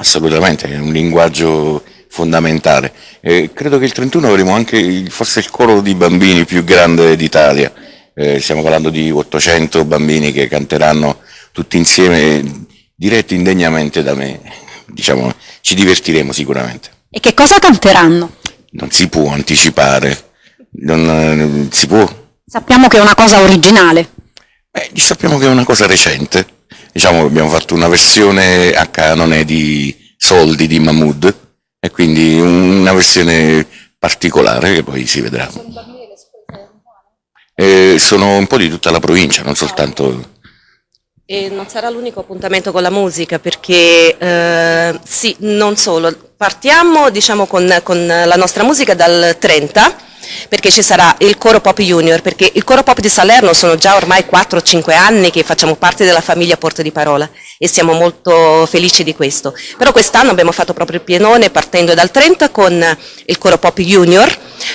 Assolutamente, è un linguaggio fondamentale. Eh, credo che il 31 avremo anche il, forse il coro di bambini più grande d'Italia. Eh, stiamo parlando di 800 bambini che canteranno tutti insieme, diretti indegnamente da me. Diciamo, ci divertiremo sicuramente. E che cosa canteranno? Non si può anticipare, non, non si può. Sappiamo che è una cosa originale. Beh, sappiamo che è una cosa recente diciamo, abbiamo fatto una versione a canone di soldi di Mahmood e quindi una versione particolare che poi si vedrà. Eh, sono un po' di tutta la provincia, non soltanto... E non sarà l'unico appuntamento con la musica perché eh, sì, non solo, partiamo diciamo, con, con la nostra musica dal 30 perché ci sarà il Coro Pop Junior, perché il Coro Pop di Salerno sono già ormai 4-5 anni che facciamo parte della famiglia Porta di Parola e siamo molto felici di questo. Però quest'anno abbiamo fatto proprio il pienone partendo dal 30 con il Coro Pop Junior,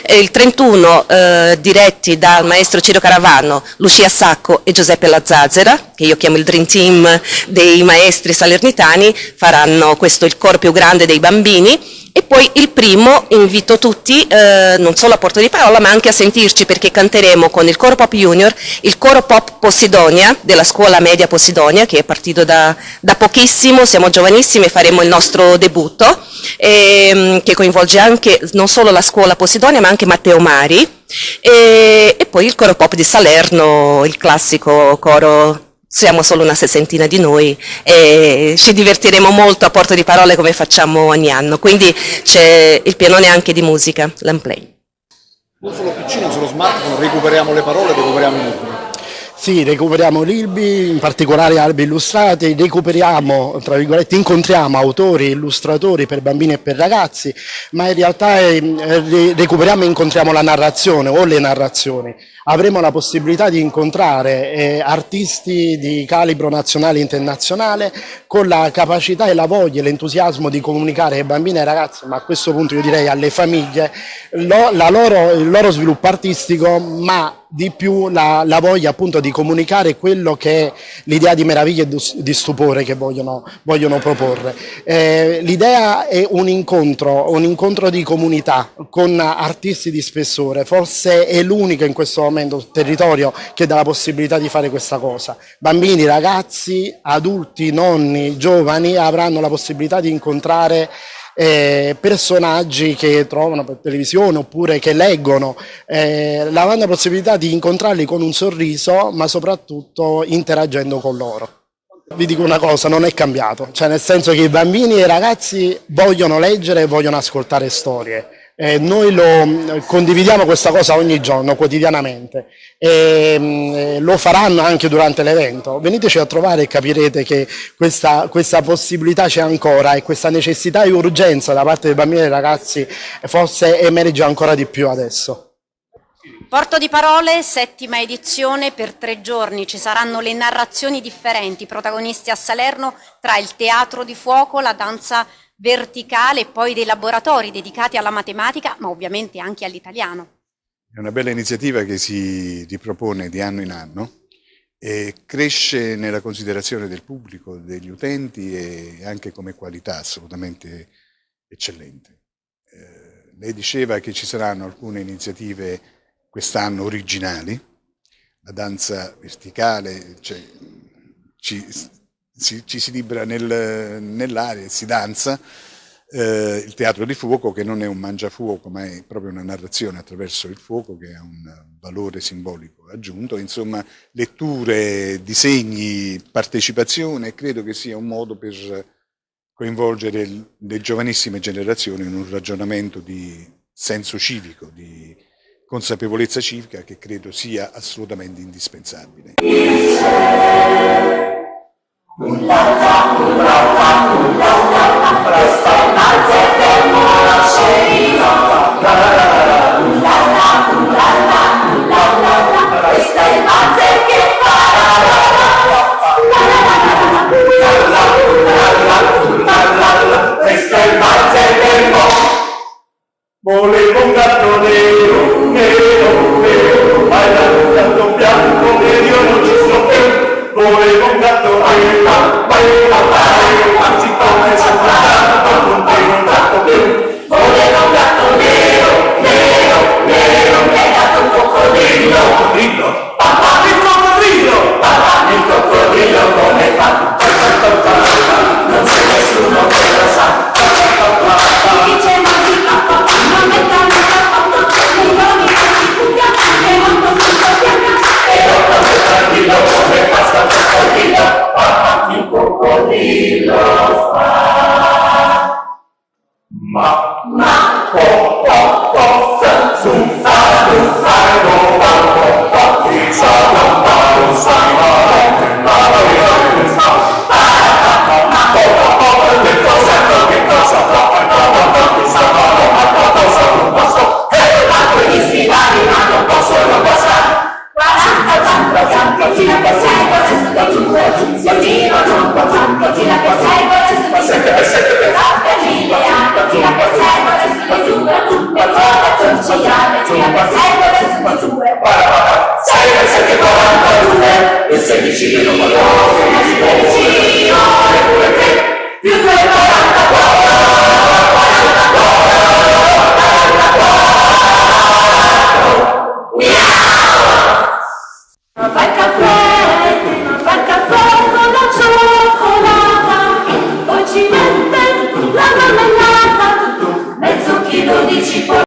il 31 eh, diretti dal maestro Ciro Caravano, Lucia Sacco e Giuseppe Lazzazera, che io chiamo il Dream Team dei maestri salernitani, faranno questo il coro più grande dei bambini e poi il primo invito tutti eh, non solo a Porto di Parola ma anche a sentirci perché canteremo con il Coro Pop Junior, il Coro Pop Posidonia della scuola media Posidonia che è partito da, da pochissimo, siamo giovanissimi e faremo il nostro debutto ehm, che coinvolge anche non solo la scuola Posidonia ma anche Matteo Mari e, e poi il Coro Pop di Salerno, il classico coro siamo solo una sessantina di noi e ci divertiremo molto a Porto di Parole come facciamo ogni anno, quindi c'è il pianone anche di musica, l'Unplay. Non solo piccino, sullo smartphone recuperiamo le parole, recuperiamo i ritmi. Sì, recuperiamo libri, in particolare albi illustrati, recuperiamo, tra virgolette, incontriamo autori, illustratori per bambini e per ragazzi, ma in realtà eh, recuperiamo e incontriamo la narrazione o le narrazioni. Avremo la possibilità di incontrare eh, artisti di calibro nazionale e internazionale con la capacità e la voglia e l'entusiasmo di comunicare ai bambini e ai ragazzi, ma a questo punto io direi alle famiglie, lo, loro, il loro sviluppo artistico, ma di più la, la, voglia appunto di comunicare quello che è l'idea di meraviglia e di stupore che vogliono, vogliono proporre. Eh, L'idea è un incontro, un incontro di comunità con artisti di spessore, forse è l'unica in questo momento sul territorio che dà la possibilità di fare questa cosa. Bambini, ragazzi, adulti, nonni, giovani avranno la possibilità di incontrare eh, personaggi che trovano per televisione oppure che leggono, eh, avranno la possibilità di incontrarli con un sorriso ma soprattutto interagendo con loro. Vi dico una cosa, non è cambiato, cioè nel senso che i bambini e i ragazzi vogliono leggere e vogliono ascoltare storie eh, noi lo, condividiamo questa cosa ogni giorno, quotidianamente, e mh, lo faranno anche durante l'evento. Veniteci a trovare e capirete che questa, questa possibilità c'è ancora e questa necessità e urgenza da parte dei bambini e dei ragazzi forse emerge ancora di più adesso. Porto di parole, settima edizione, per tre giorni ci saranno le narrazioni differenti, protagonisti a Salerno tra il teatro di fuoco, la danza verticale poi dei laboratori dedicati alla matematica, ma ovviamente anche all'italiano. È una bella iniziativa che si ripropone di anno in anno e cresce nella considerazione del pubblico, degli utenti e anche come qualità assolutamente eccellente. Eh, lei diceva che ci saranno alcune iniziative quest'anno originali, la danza verticale, cioè, ci si, ci si libera nel, nell'aria, si danza, eh, il teatro di fuoco che non è un mangiafuoco ma è proprio una narrazione attraverso il fuoco che ha un valore simbolico aggiunto, insomma letture, disegni, partecipazione, credo che sia un modo per coinvolgere le giovanissime generazioni in un ragionamento di senso civico, di consapevolezza civica che credo sia assolutamente indispensabile. Ulata, ulata, ulata, presto alzete la scerita. Ulata, ulata, ulata, presto alzete che farà. Ulata, ulata, ulata, presto alzete mo. Volevo un gatto nero, nero, nero, bailando. Più. Volevo un gatto baila, Má. Io